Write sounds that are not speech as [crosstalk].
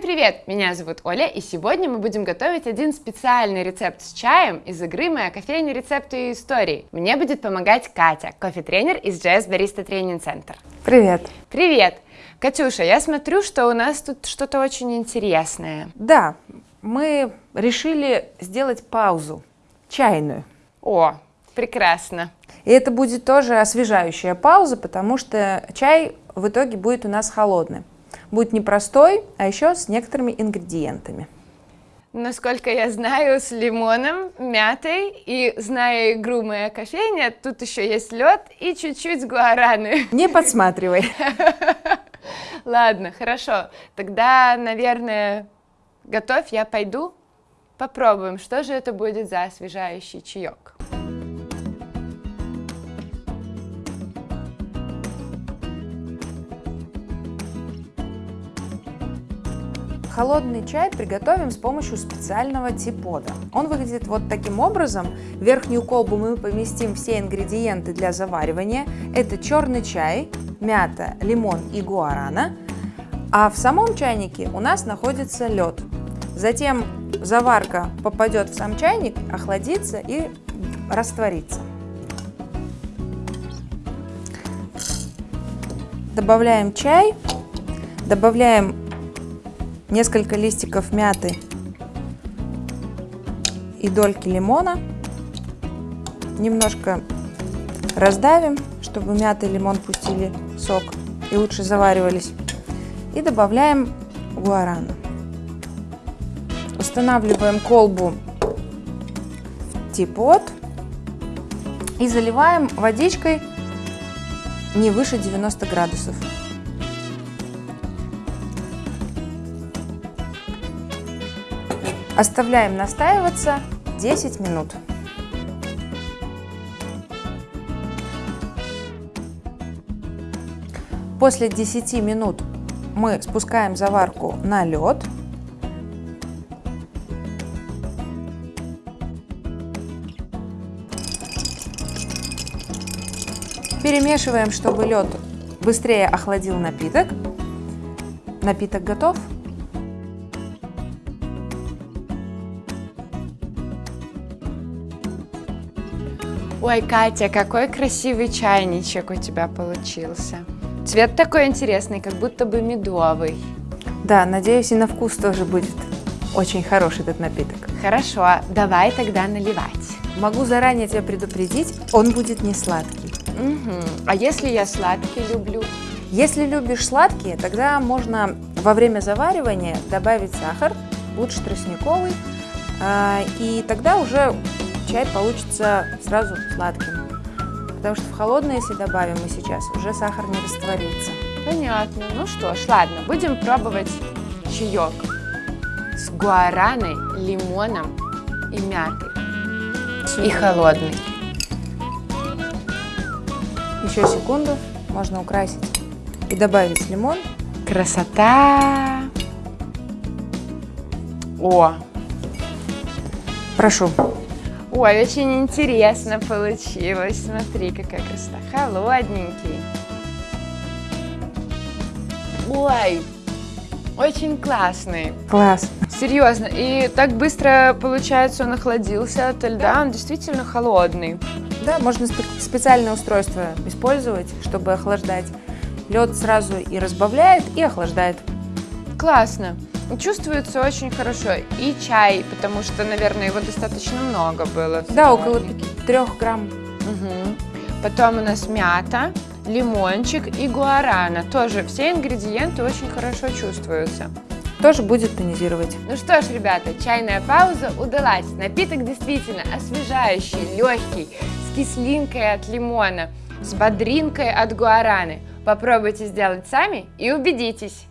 Привет, меня зовут Оля, и сегодня мы будем готовить один специальный рецепт с чаем из игры «Моя кофейня. Рецепты и истории». Мне будет помогать Катя, кофе-тренер из JS Barista Training Center. Привет. Привет. Катюша, я смотрю, что у нас тут что-то очень интересное. Да, мы решили сделать паузу, чайную. О, прекрасно. И это будет тоже освежающая пауза, потому что чай в итоге будет у нас холодный. Будет не простой, а еще с некоторыми ингредиентами. Насколько я знаю, с лимоном, мятой и зная игру «Моя кофейня», тут еще есть лед и чуть-чуть гуараны. [laughs] Не подсматривай. [laughs] Ладно, хорошо. Тогда, наверное, готовь, я пойду. Попробуем, что же это будет за освежающий чаек. Холодный чай приготовим с помощью специального типода. Он выглядит вот таким образом. В верхнюю колбу мы поместим все ингредиенты для заваривания. Это черный чай, мята, лимон и гуарана. А в самом чайнике у нас находится лед. Затем заварка попадет в сам чайник, охладится и растворится. Добавляем чай, добавляем несколько листиков мяты и дольки лимона. Немножко раздавим, чтобы мята и лимон пустили сок и лучше заваривались. И добавляем гуарану. Устанавливаем колбу в типот и заливаем водичкой не выше 90 градусов. Оставляем настаиваться 10 минут. После 10 минут мы спускаем заварку на лед. Перемешиваем, чтобы лед быстрее охладил напиток. Напиток готов. Ой, Катя, какой красивый чайничек у тебя получился. Цвет такой интересный, как будто бы медовый. Да, надеюсь, и на вкус тоже будет очень хороший этот напиток. Хорошо, давай тогда наливать. Могу заранее тебя предупредить, он будет не сладкий. Угу. А если я сладкий люблю? Если любишь сладкие, тогда можно во время заваривания добавить сахар, лучше тростниковый, а, и тогда уже чай получится сразу сладким. Потому что в холодное, если добавим мы сейчас, уже сахар не растворится. Понятно. Ну что ж, ладно, будем пробовать чаек с гуараной, лимоном и мятой. И холодный. Еще секунду, можно украсить и добавить лимон. Красота! О! Прошу. Ой, очень интересно получилось. Смотри, какая красота. Холодненький. Ой, очень классный. Класс. Серьезно. И так быстро, получается, он охладился от льда. Он действительно холодный. Да, можно специальное устройство использовать, чтобы охлаждать. Лед сразу и разбавляет, и охлаждает. Классно. Чувствуется очень хорошо. И чай, потому что, наверное, его достаточно много было. Да, около 3 грамм. Угу. Потом у нас мята, лимончик и гуарана. Тоже все ингредиенты очень хорошо чувствуются. Тоже будет тонизировать. Ну что ж, ребята, чайная пауза удалась. Напиток действительно освежающий, легкий, с кислинкой от лимона, с бодринкой от гуараны. Попробуйте сделать сами и убедитесь.